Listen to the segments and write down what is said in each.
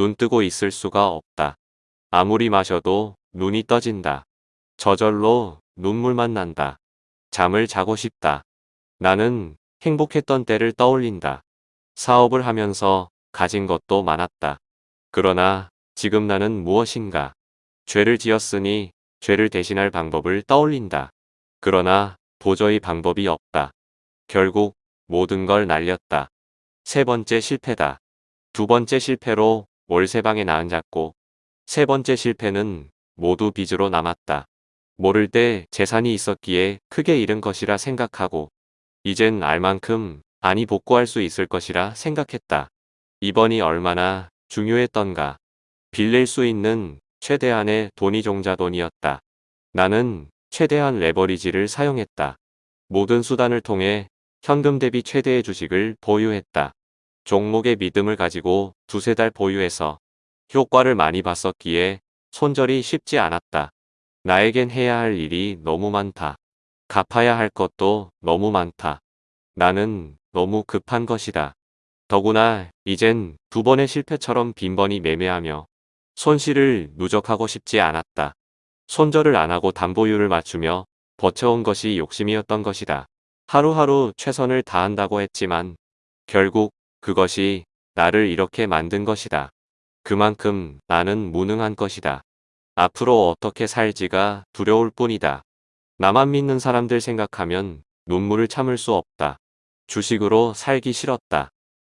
눈 뜨고 있을 수가 없다. 아무리 마셔도 눈이 떠진다. 저절로 눈물만 난다. 잠을 자고 싶다. 나는 행복했던 때를 떠올린다. 사업을 하면서 가진 것도 많았다. 그러나 지금 나는 무엇인가? 죄를 지었으니 죄를 대신할 방법을 떠올린다. 그러나 도저히 방법이 없다. 결국 모든 걸 날렸다. 세 번째 실패다. 두 번째 실패로 월세방에 나앉았고 세 번째 실패는 모두 빚으로 남았다. 모를 때 재산이 있었기에 크게 잃은 것이라 생각하고 이젠 알 만큼 많이 복구할 수 있을 것이라 생각했다. 이번이 얼마나 중요했던가. 빌릴 수 있는 최대한의 돈이 종자돈이었다. 나는 최대한 레버리지를 사용했다. 모든 수단을 통해 현금 대비 최대의 주식을 보유했다. 종목의 믿음을 가지고 두세 달 보유해서 효과를 많이 봤었기에 손절이 쉽지 않았다. 나에겐 해야 할 일이 너무 많다. 갚아야 할 것도 너무 많다. 나는 너무 급한 것이다. 더구나 이젠 두 번의 실패처럼 빈번히 매매하며 손실을 누적하고 싶지 않았다. 손절을 안 하고 담보율을 맞추며 버텨온 것이 욕심이었던 것이다. 하루하루 최선을 다한다고 했지만 결국 그것이 나를 이렇게 만든 것이다. 그만큼 나는 무능한 것이다. 앞으로 어떻게 살지가 두려울 뿐이다. 나만 믿는 사람들 생각하면 눈물을 참을 수 없다. 주식으로 살기 싫었다.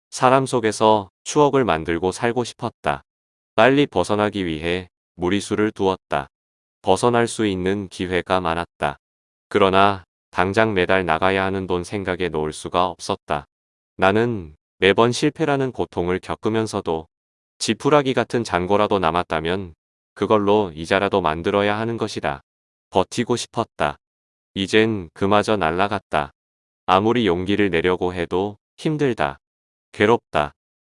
사람 속에서 추억을 만들고 살고 싶었다. 빨리 벗어나기 위해 무리수를 두었다. 벗어날 수 있는 기회가 많았다. 그러나 당장 매달 나가야 하는 돈 생각에 놓을 수가 없었다. 나는 매번 실패라는 고통을 겪으면서도 지푸라기 같은 잔고라도 남았다면 그걸로 이자라도 만들어야 하는 것이다. 버티고 싶었다. 이젠 그마저 날라갔다. 아무리 용기를 내려고 해도 힘들다. 괴롭다.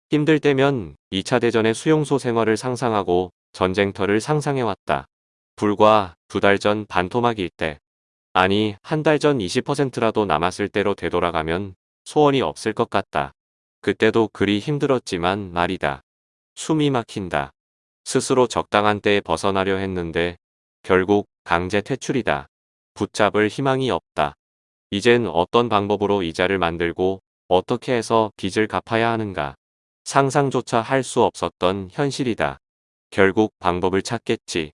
힘들 때면 2차 대전의 수용소 생활을 상상하고 전쟁터를 상상해왔다. 불과 두 달 전 반토막일 때, 아니 한 달 전 20%라도 남았을 때로 되돌아가면 소원이 없을 것 같다. 그때도 그리 힘들었지만 말이다. 숨이 막힌다. 스스로 적당한 때에 벗어나려 했는데 결국 강제 퇴출이다. 붙잡을 희망이 없다. 이젠 어떤 방법으로 이자를 만들고 어떻게 해서 빚을 갚아야 하는가. 상상조차 할 수 없었던 현실이다. 결국 방법을 찾겠지.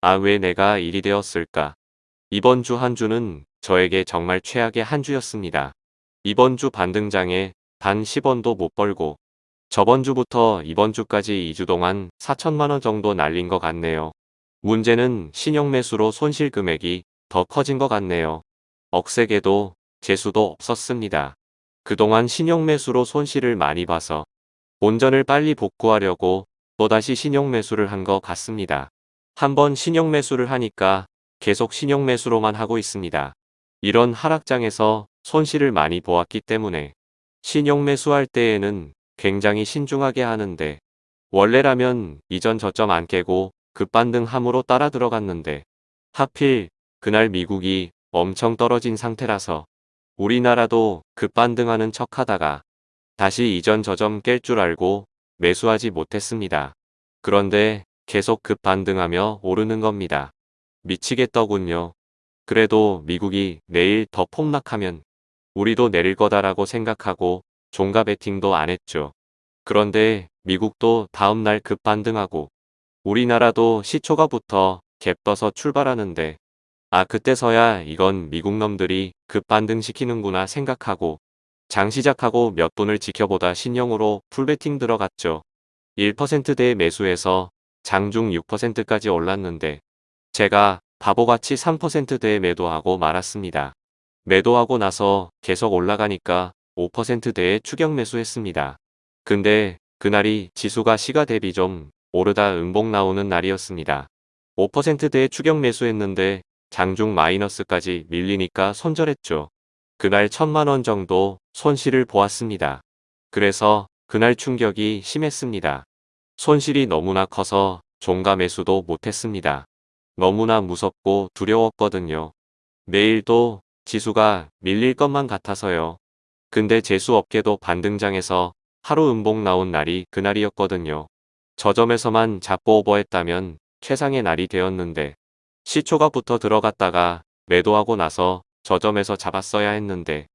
아 왜 내가 일이 되었을까. 이번 주 한 주는 저에게 정말 최악의 한 주였습니다. 이번 주 반등장에 단 10원도 못 벌고 저번 주부터 이번 주까지 2주 동안 4천만원 정도 날린 것 같네요. 문제는 신용 매수로 손실 금액이 더 커진 것 같네요. 억세게도 재수도 없었습니다. 그동안 신용 매수로 손실을 많이 봐서 본전을 빨리 복구하려고 또다시 신용 매수를 한 것 같습니다. 한번 신용 매수를 하니까 계속 신용 매수로만 하고 있습니다. 이런 하락장에서 손실을 많이 보았기 때문에 신용 매수할 때에는 굉장히 신중하게 하는데 원래라면 이전 저점 안 깨고 급반등 함으로 따라 들어갔는데 하필 그날 미국이 엄청 떨어진 상태라서 우리나라도 급반등하는 척 하다가 다시 이전 저점 깰 줄 알고 매수하지 못했습니다. 그런데 계속 급반등하며 오르는 겁니다. 미치겠더군요. 그래도 미국이 내일 더 폭락하면 우리도 내릴 거다라고 생각하고 종가 베팅도 안 했죠. 그런데 미국도 다음날 급반등하고 우리나라도 시초가부터 갭 떠서 출발하는데 아 그때서야 이건 미국 놈들이 급반등시키는구나 생각하고 장 시작하고 몇 돈을 지켜보다 신용으로 풀베팅 들어갔죠. 1%대의 매수해서 장중 6%까지 올랐는데 제가 바보같이 3%대에 매도하고 말았습니다. 매도하고 나서 계속 올라가니까 5%대에 추격 매수했습니다. 근데 그날이 지수가 시가 대비 좀 오르다 음봉 나오는 날이었습니다. 5%대에 추격 매수했는데 장중 마이너스까지 밀리니까 손절했죠. 그날 천만원 정도 손실을 보았습니다. 그래서 그날 충격이 심했습니다. 손실이 너무나 커서 종가 매수도 못했습니다. 너무나 무섭고 두려웠거든요. 내일도 지수가 밀릴 것만 같아서요. 근데 재수업계도 반등장에서 하루 음봉 나온 날이 그날이었거든요. 저점에서만 잡고 오버했다면 최상의 날이 되었는데 시초가 붙어 들어갔다가 매도하고 나서 저점에서 잡았어야 했는데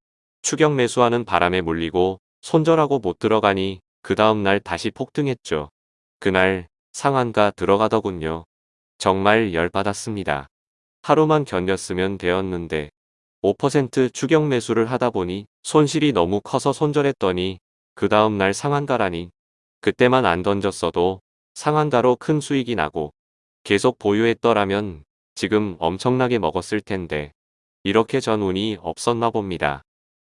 추격 매수하는 바람에 물리고 손절하고 못 들어가니 그 다음날 다시 폭등했죠. 그날 상한가 들어가더군요. 정말 열받았습니다. 하루만 견뎠으면 되었는데 5% 추격 매수를 하다 보니 손실이 너무 커서 손절했더니 그 다음 날 상한가라니 그때만 안 던졌어도 상한가로 큰 수익이 나고 계속 보유했더라면 지금 엄청나게 먹었을 텐데 이렇게 전 운이 없었나 봅니다.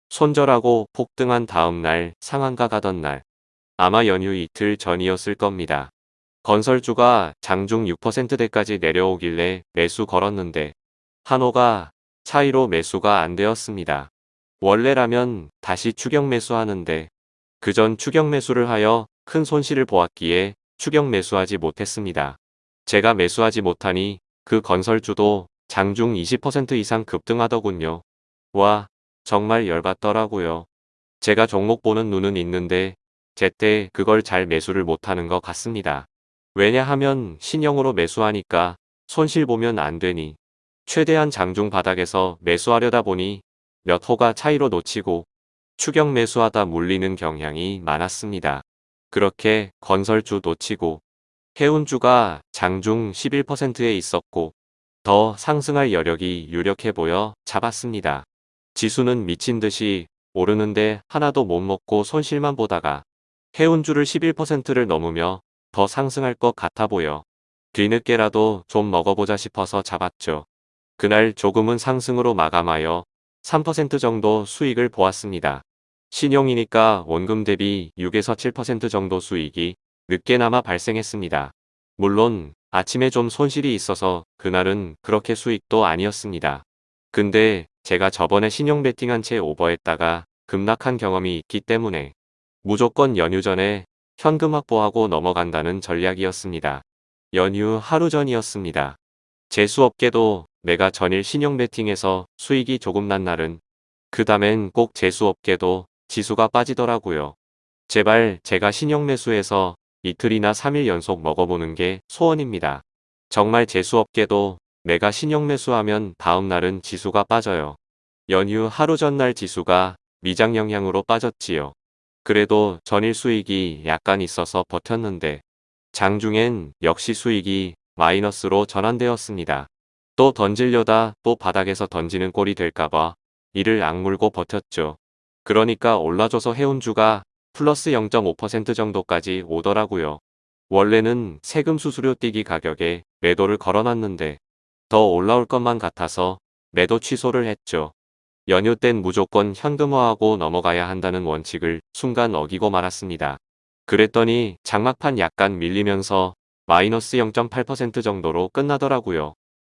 손절하고 폭등한 다음 날 상한가 가던 날 아마 연휴 이틀 전이었을 겁니다. 건설주가 장중 6%대까지 내려오길래 매수 걸었는데 한호가 차이로 매수가 안 되었습니다. 원래라면 다시 추격 매수하는데 그 전 추격 매수를 하여 큰 손실을 보았기에 추격 매수하지 못했습니다. 제가 매수하지 못하니 그 건설주도 장중 20% 이상 급등하더군요. 와, 정말 열받더라고요. 제가 종목 보는 눈은 있는데 제때 그걸 잘 매수를 못하는 것 같습니다. 왜냐하면 신형으로 매수하니까 손실 보면 안 되니 최대한 장중 바닥에서 매수하려다 보니 몇 호가 차이로 놓치고 추격 매수하다 물리는 경향이 많았습니다. 그렇게 건설주 놓치고 해운주가 장중 11%에 있었고 더 상승할 여력이 유력해 보여 잡았습니다. 지수는 미친 듯이 오르는데 하나도 못 먹고 손실만 보다가 해운주를 11%를 넘으며 더 상승할 것 같아 보여 뒤늦게라도 좀 먹어보자 싶어서 잡았죠. 그날 조금은 상승으로 마감하여 3% 정도 수익을 보았습니다. 신용이니까 원금 대비 6에서 7% 정도 수익이 늦게나마 발생했습니다. 물론 아침에 좀 손실이 있어서 그날은 그렇게 수익도 아니었습니다. 근데 제가 저번에 신용 베팅한 채 오버했다가 급락한 경험이 있기 때문에 무조건 연휴 전에 현금 확보하고 넘어간다는 전략이었습니다. 연휴 하루 전이었습니다. 재수업계도 내가 전일 신용 베팅해서 수익이 조금 난 날은 그 다음엔 꼭 재수업계도 지수가 빠지더라고요. 제발 제가 신용 매수해서 이틀이나 3일 연속 먹어보는 게 소원입니다. 정말 재수업계도 내가 신용 매수하면 다음 날은 지수가 빠져요. 연휴 하루 전날 지수가 미장 영향으로 빠졌지요. 그래도 전일 수익이 약간 있어서 버텼는데 장중엔 역시 수익이 마이너스로 전환되었습니다. 또 던질려다 또 바닥에서 던지는 꼴이 될까봐 이를 악물고 버텼죠. 그러니까 올라줘서 해운주가 플러스 0.5% 정도까지 오더라고요. 원래는 세금 수수료 띄기 가격에 매도를 걸어놨는데 더 올라올 것만 같아서 매도 취소를 했죠. 연휴 땐 무조건 현금화하고 넘어가야 한다는 원칙을 순간 어기고 말았습니다. 그랬더니 장막판 약간 밀리면서 마이너스 0.8% 정도로 끝나더라고요.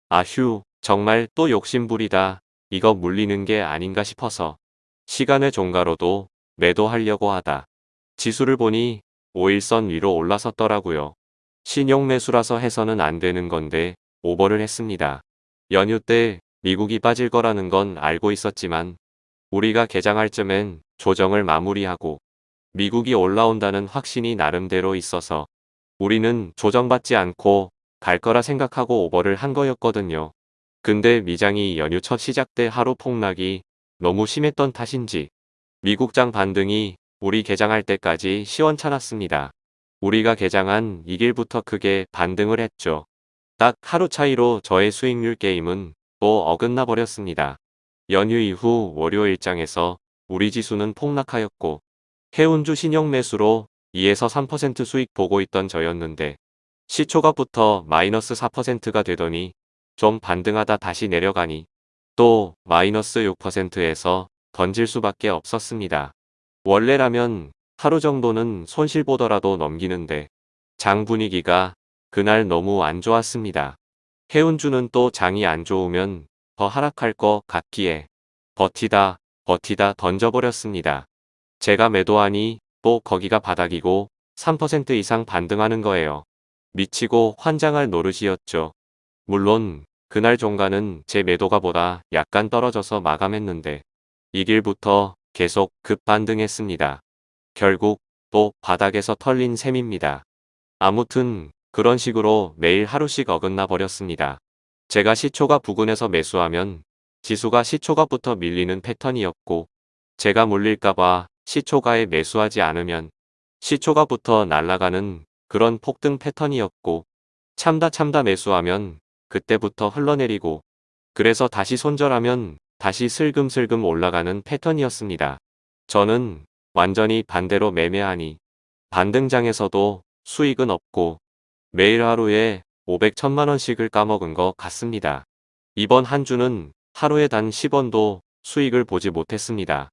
아휴 정말 또 욕심부리다 이거 물리는 게 아닌가 싶어서 시간의 종가로도 매도하려고 하다. 지수를 보니 5일선 위로 올라섰더라고요. 신용 매수라서 해서는 안 되는 건데 오버를 했습니다. 연휴 때 미국이 빠질 거라는 건 알고 있었지만 우리가 개장할 쯤엔 조정을 마무리하고 미국이 올라온다는 확신이 나름대로 있어서 우리는 조정받지 않고 갈 거라 생각하고 오버를 한 거였거든요. 근데 미장이 연휴 첫 시작 때 하루 폭락이 너무 심했던 탓인지 미국장 반등이 우리 개장할 때까지 시원찮았습니다. 우리가 개장한 2일부터 크게 반등을 했죠. 딱 하루 차이로 저의 수익률 게임은 또 어긋나 버렸습니다. 연휴 이후 월요일장에서 우리 지수는 폭락하였고 해운주 신용 매수로 2에서 3% 수익 보고 있던 저였는데 시초가 부터 마이너스 4%가 되더니 좀 반등하다 다시 내려가니 또 마이너스 6%에서 던질 수밖에 없었습니다. 원래라면 하루 정도는 손실 보더라도 넘기는데 장 분위기가 그날 너무 안 좋았습니다. 해운주는 또 장이 안 좋으면 더 하락할 것 같기에 버티다 버티다 던져버렸습니다. 제가 매도하니 또 거기가 바닥이고 3% 이상 반등하는 거예요. 미치고 환장할 노릇이었죠. 물론 그날 종가는 제 매도가 보다 약간 떨어져서 마감했는데 이 길부터 계속 급반등했습니다. 결국 또 바닥에서 털린 셈입니다. 아무튼 그런 식으로 매일 하루씩 어긋나 버렸습니다. 제가 시초가 부근에서 매수하면 지수가 시초가부터 밀리는 패턴이었고 제가 물릴까봐 시초가에 매수하지 않으면 시초가부터 날아가는 그런 폭등 패턴이었고 참다 참다 매수하면 그때부터 흘러내리고 그래서 다시 손절하면 다시 슬금슬금 올라가는 패턴이었습니다. 저는 완전히 반대로 매매하니 반등장에서도 수익은 없고 매일 하루에 500, 1000만원씩을 까먹은 것 같습니다. 이번 한 주는 하루에 단 10원도 수익을 보지 못했습니다.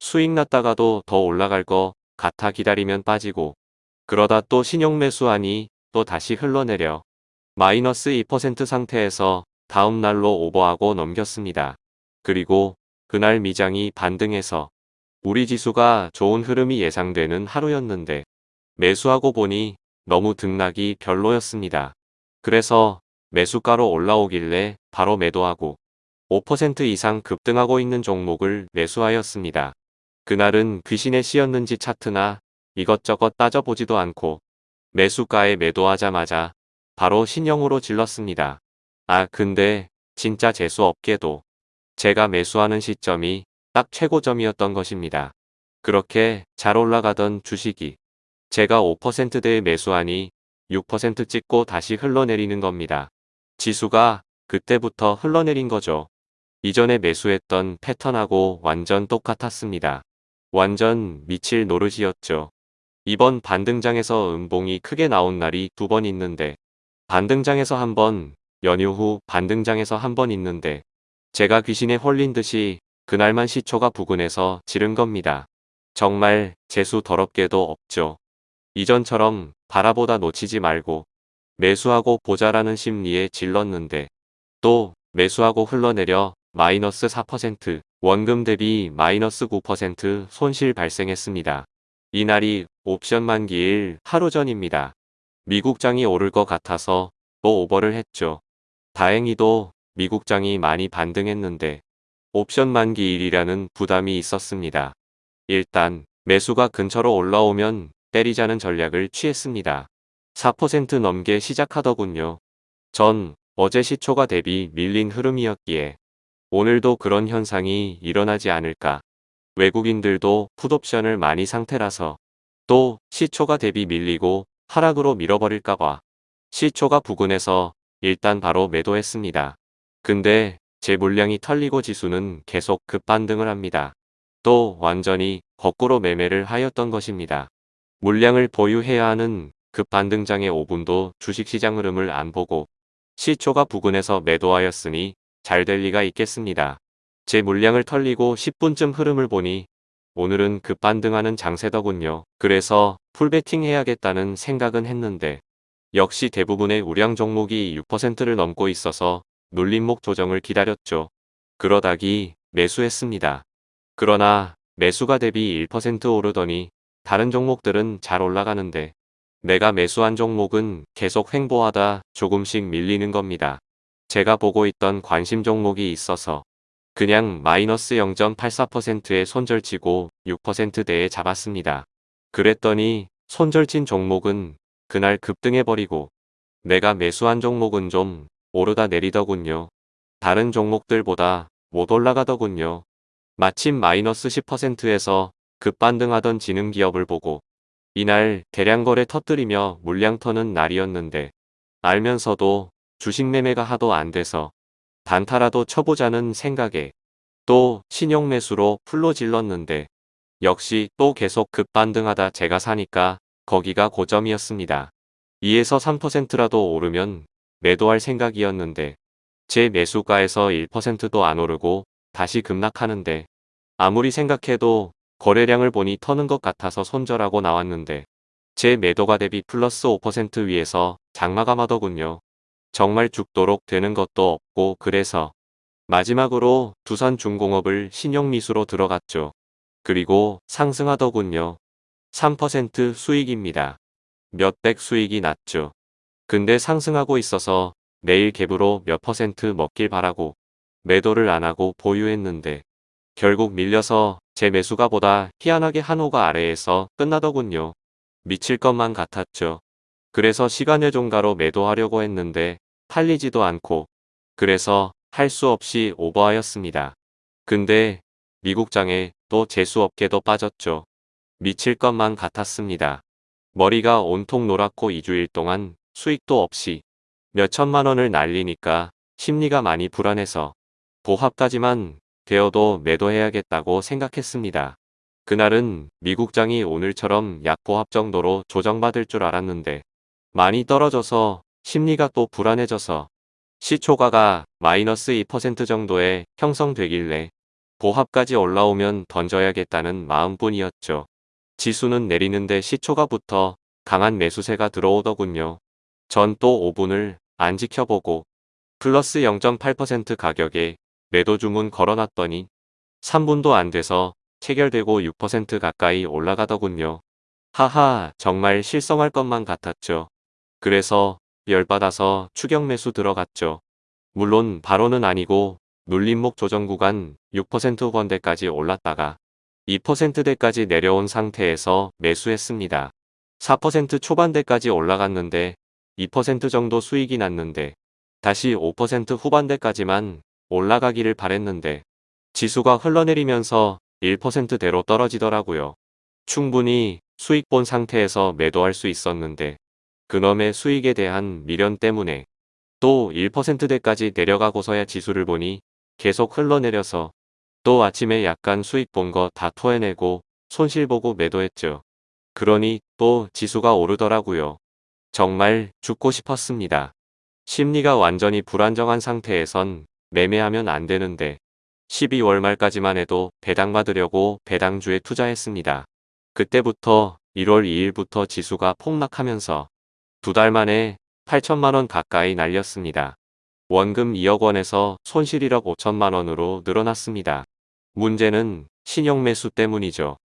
수익 났다가도 더 올라갈 거 같아 기다리면 빠지고 그러다 또 신용 매수하니 또 다시 흘러내려 마이너스 2% 상태에서 다음 날로 오버하고 넘겼습니다. 그리고 그날 미장이 반등해서 우리 지수가 좋은 흐름이 예상되는 하루였는데 매수하고 보니 너무 등락이 별로였습니다. 그래서 매수가로 올라오길래 바로 매도하고 5% 이상 급등하고 있는 종목을 매수하였습니다. 그날은 귀신의 씨였는지 차트나 이것저것 따져보지도 않고 매수가에 매도하자마자 바로 신형으로 질렀습니다. 아 근데 진짜 재수없게도 제가 매수하는 시점이 딱 최고점이었던 것입니다. 그렇게 잘 올라가던 주식이 제가 5%대에 매수하니 6% 찍고 다시 흘러내리는 겁니다. 지수가 그때부터 흘러내린 거죠. 이전에 매수했던 패턴하고 완전 똑같았습니다. 완전 미칠 노릇이었죠. 이번 반등장에서 음봉이 크게 나온 날이 두 번 있는데 반등장에서 한 번, 연휴 후 반등장에서 한 번 있는데 제가 귀신에 홀린 듯이 그날만 시초가 부근해서 지른 겁니다. 정말 재수 더럽게도 없죠. 이전처럼 바라보다 놓치지 말고 매수하고 보자라는 심리에 질렀는데 또 매수하고 흘러내려 마이너스 4% 원금 대비 마이너스 9% 손실 발생했습니다. 이날이 옵션 만기일 하루 전입니다. 미국장이 오를 것 같아서 또 오버를 했죠. 다행히도 미국장이 많이 반등했는데 옵션 만기일이라는 부담이 있었습니다. 일단 매수가 근처로 올라오면 때리자는 전략을 취했습니다. 4% 넘게 시작하더군요. 전 어제 시초가 대비 밀린 흐름이었기에 오늘도 그런 현상이 일어나지 않을까. 외국인들도 풋옵션을 많이 상태라서 또 시초가 대비 밀리고 하락으로 밀어버릴까봐 시초가 부근에서 일단 바로 매도했습니다. 근데 제 물량이 털리고 지수는 계속 급반등을 합니다. 또 완전히 거꾸로 매매를 하였던 것입니다. 물량을 보유해야 하는 급반등장의 5분도 주식시장 흐름을 안 보고 시초가 부근에서 매도하였으니 잘 될 리가 있겠습니다. 제 물량을 털리고 10분쯤 흐름을 보니 오늘은 급반등하는 장세더군요. 그래서 풀베팅 해야겠다는 생각은 했는데 역시 대부분의 우량 종목이 6%를 넘고 있어서 눌림목 조정을 기다렸죠. 그러다기 매수했습니다. 그러나 매수가 대비 1% 오르더니 다른 종목들은 잘 올라가는데 내가 매수한 종목은 계속 횡보하다 조금씩 밀리는 겁니다. 제가 보고 있던 관심 종목이 있어서 그냥 마이너스 0.84%에 손절치고 6%대에 잡았습니다. 그랬더니 손절친 종목은 그날 급등해버리고 내가 매수한 종목은 좀 오르다 내리더군요. 다른 종목들보다 못 올라가더군요. 마침 마이너스 10%에서 급반등하던 지능기업을 보고 이날 대량거래 터뜨리며 물량 터는 날이었는데 알면서도 주식 매매가 하도 안 돼서 단타라도 쳐보자는 생각에 또 신용 매수로 풀로 질렀는데 역시 또 계속 급반등하다 제가 사니까 거기가 고점이었습니다. 2에서 3%라도 오르면 매도할 생각이었는데 제 매수가에서 1%도 안 오르고 다시 급락하는데 아무리 생각해도 거래량을 보니 터는 것 같아서 손절하고 나왔는데 제 매도가 대비 플러스 5% 위에서 장마감하더군요. 정말 죽도록 되는 것도 없고 그래서 마지막으로 두산중공업을 신용미수로 들어갔죠. 그리고 상승하더군요. 3% 수익입니다. 몇백 수익이 났죠. 근데 상승하고 있어서 내일 갭으로 몇 퍼센트 먹길 바라고 매도를 안하고 보유했는데 결국 밀려서 제 매수가보다 희한하게 한호가 아래에서 끝나더군요. 미칠 것만 같았죠. 그래서 시간외종가로 매도하려고 했는데 팔리지도 않고 그래서 할 수 없이 오버하였습니다. 근데 미국장에 또 재수없게도 빠졌죠. 미칠 것만 같았습니다. 머리가 온통 노랗고 2주일 동안 수익도 없이 몇천만 원을 날리니까 심리가 많이 불안해서 보합까지만 되어도 매도해야겠다고 생각했습니다. 그날은 미국장이 오늘처럼 약보합 정도로 조정받을 줄 알았는데 많이 떨어져서 심리가 또 불안해져서 시초가가 마이너스 2% 정도에 형성되길래 보합까지 올라오면 던져야겠다는 마음뿐이었죠. 지수는 내리는데 시초가부터 강한 매수세가 들어오더군요. 전 또 5분을 안 지켜보고 플러스 0.8% 가격에 매도 주문 걸어놨더니 3분도 안 돼서 체결되고 6% 가까이 올라가더군요. 하하 정말 실성할 것만 같았죠. 그래서 열받아서 추격 매수 들어갔죠. 물론 바로는 아니고 눌림목 조정 구간 6% 후반대까지 올랐다가 2%대까지 내려온 상태에서 매수했습니다. 4% 초반대까지 올라갔는데 2% 정도 수익이 났는데 다시 5% 후반대까지만 올라가기를 바랬는데 지수가 흘러내리면서 1%대로 떨어지더라고요. 충분히 수익 본 상태에서 매도할 수 있었는데 그놈의 수익에 대한 미련 때문에 또 1%대까지 내려가고서야 지수를 보니 계속 흘러내려서 또 아침에 약간 수익 본 거 다 토해내고 손실 보고 매도했죠. 그러니 또 지수가 오르더라고요. 정말 죽고 싶었습니다. 심리가 완전히 불안정한 상태에선 매매하면 안 되는데 12월 말까지만 해도 배당 받으려고 배당주에 투자했습니다. 그때부터 1월 2일부터 지수가 폭락하면서 두 달 만에 8천만 원 가까이 날렸습니다. 원금 2억 원에서 손실 1억 5천만 원으로 늘어났습니다. 문제는 신용 매수 때문이죠.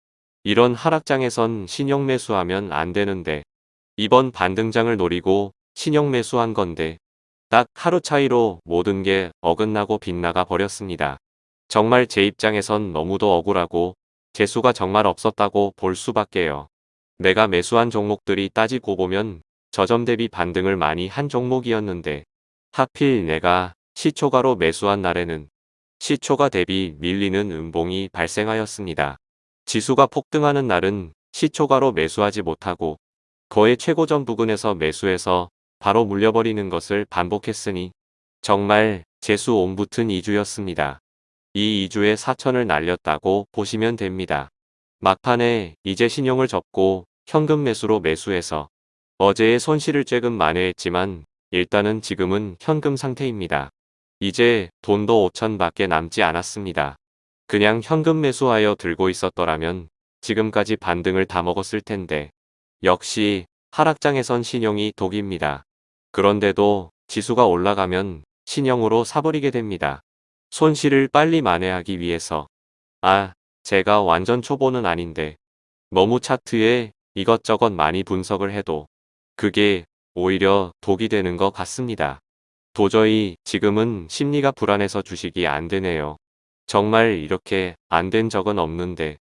이런 하락장에선 신용 매수하면 안 되는데 이번 반등장을 노리고 신용 매수한 건데 딱 하루 차이로 모든 게 어긋나고 빗나가 버렸습니다. 정말 제 입장에선 너무도 억울하고 재수가 정말 없었다고 볼 수밖에요. 내가 매수한 종목들이 따지고 보면 저점 대비 반등을 많이 한 종목이었는데 하필 내가 시초가로 매수한 날에는 시초가 대비 밀리는 음봉이 발생하였습니다. 지수가 폭등하는 날은 시초가로 매수하지 못하고 거의 최고점 부근에서 매수해서 바로 물려버리는 것을 반복했으니 정말 재수 옴붙은 2주였습니다. 이 2주에 4천을 날렸다고 보시면 됩니다. 막판에 이제 신용을 접고 현금 매수로 매수해서 어제의 손실을 쬐금 만회했지만 일단은 지금은 현금 상태입니다. 이제 돈도 5천 밖에 남지 않았습니다. 그냥 현금 매수하여 들고 있었더라면 지금까지 반등을 다 먹었을 텐데 역시 하락장에선 신용이 독입니다. 그런데도 지수가 올라가면 신용으로 사버리게 됩니다. 손실을 빨리 만회하기 위해서 아 제가 완전 초보는 아닌데 너무 차트에 이것저것 많이 분석을 해도 그게 오히려 독이 되는 것 같습니다. 도저히 지금은 심리가 불안해서 주식이 안 되네요. 정말 이렇게 안 된 적은 없는데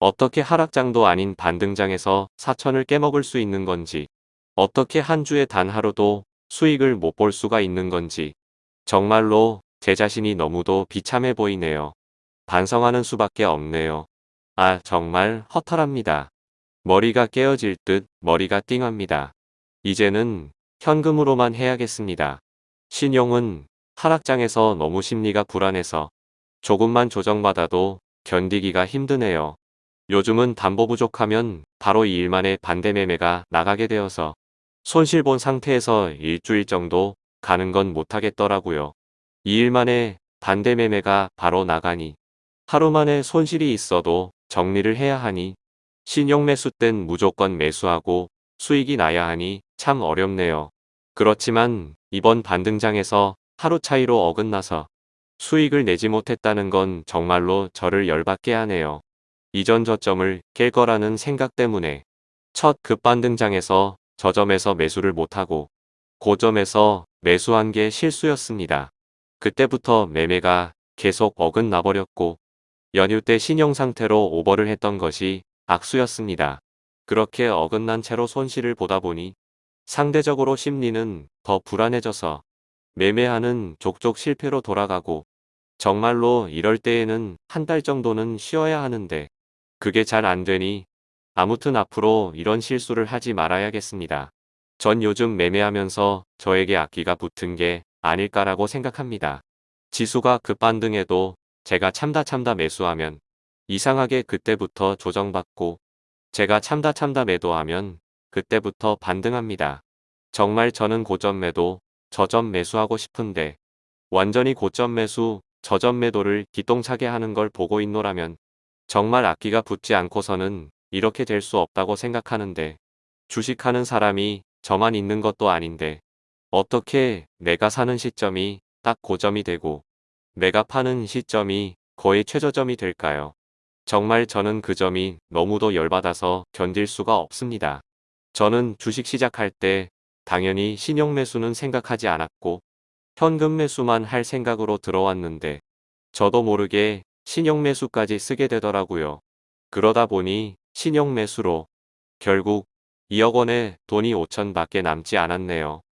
어떻게 하락장도 아닌 반등장에서 사천을 깨먹을 수 있는 건지 어떻게 한 주에 단 하루도 수익을 못 볼 수가 있는 건지 정말로 제 자신이 너무도 비참해 보이네요. 반성하는 수밖에 없네요. 아 정말 허탈합니다. 머리가 깨어질 듯 머리가 띵합니다. 이제는 현금으로만 해야겠습니다. 신용은 하락장에서 너무 심리가 불안해서 조금만 조정받아도 견디기가 힘드네요. 요즘은 담보 부족하면 바로 2일 만에 반대 매매가 나가게 되어서 손실 본 상태에서 일주일 정도 가는 건 못하겠더라고요. 2일 만에 반대 매매가 바로 나가니 하루 만에 손실이 있어도 정리를 해야 하니 신용 매수 땐 무조건 매수하고 수익이 나야 하니 참 어렵네요. 그렇지만 이번 반등장에서 하루 차이로 어긋나서 수익을 내지 못했다는 건 정말로 저를 열받게 하네요. 이전 저점을 깰 거라는 생각 때문에 첫 급반등장에서 저점에서 매수를 못하고 고점에서 매수한 게 실수였습니다. 그때부터 매매가 계속 어긋나 버렸고 연휴 때 신용 상태로 오버를 했던 것이 악수였습니다. 그렇게 어긋난 채로 손실을 보다 보니 상대적으로 심리는 더 불안해져서 매매하는 족족 실패로 돌아가고 정말로 이럴 때에는 한 달 정도는 쉬어야 하는데 그게 잘 안 되니 아무튼 앞으로 이런 실수를 하지 말아야겠습니다. 전 요즘 매매하면서 저에게 악기가 붙은 게 아닐까라고 생각합니다. 지수가 급반등해도 제가 참다 참다 매수하면 이상하게 그때부터 조정받고 제가 참다 참다 매도하면 그때부터 반등합니다. 정말 저는 고점 매도, 저점 매수하고 싶은데 완전히 고점 매수, 저점 매도를 기똥차게 하는 걸 보고 있노라면 정말 악기가 붙지 않고서는 이렇게 될 수 없다고 생각하는데 주식하는 사람이 저만 있는 것도 아닌데 어떻게 내가 사는 시점이 딱 고점이 되고 내가 파는 시점이 거의 최저점이 될까요? 정말 저는 그 점이 너무도 열받아서 견딜 수가 없습니다. 저는 주식 시작할 때 당연히 신용 매수는 생각하지 않았고 현금 매수만 할 생각으로 들어왔는데 저도 모르게 신용 매수까지 쓰게 되더라고요. 그러다 보니 신용 매수로 결국 2억 원에 돈이 5천 밖에 남지 않았네요.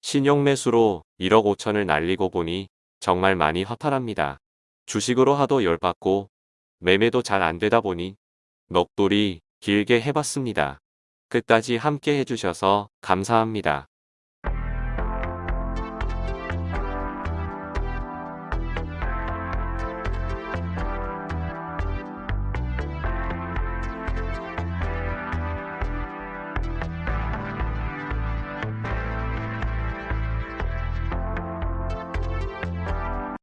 신용 매수로 1억 5천을 날리고 보니 정말 많이 허탈합니다. 주식으로 하도 열받고 매매도 잘 안되다 보니 넋돌이 길게 해봤습니다. 끝까지 함께 해주셔서 감사합니다.